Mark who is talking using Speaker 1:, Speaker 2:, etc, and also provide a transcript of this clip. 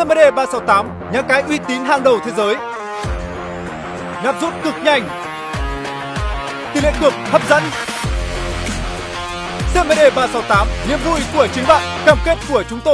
Speaker 1: CMD 368, nhà cái uy tín hàng đầu thế giới. Nạp rút cực nhanh. Tỷ lệ cược hấp dẫn. CMD 368, niềm vui của chính bạn, cam kết của chúng tôi.